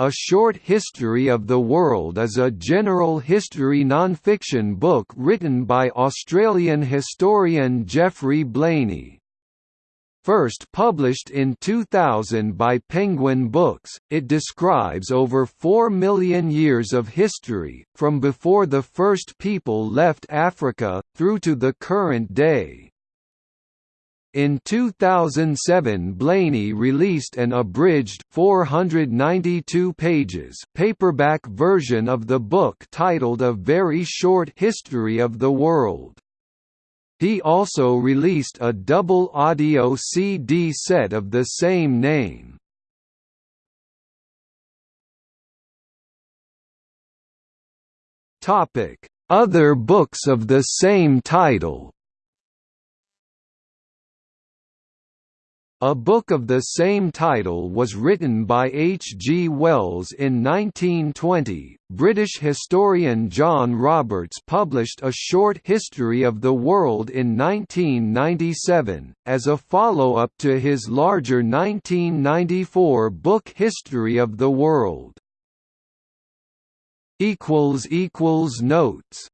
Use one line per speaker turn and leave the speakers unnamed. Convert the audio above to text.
A Short History of the World is a general history non-fiction book written by Australian historian Geoffrey Blainey. First published in 2000 by Penguin Books, it describes over 4 million years of history, from before the first people left Africa, through to the current day. In 2007 Blainey released an abridged 492 pages paperback version of the book titled A Very Short History of the World. He also released a double audio CD set of the same name. Other books of the same title A book of the same title was written by H. G. Wells in 1920. British historian John Roberts published a short history of the world in 1997, as a follow-up to his larger 1994 book History of the World. Notes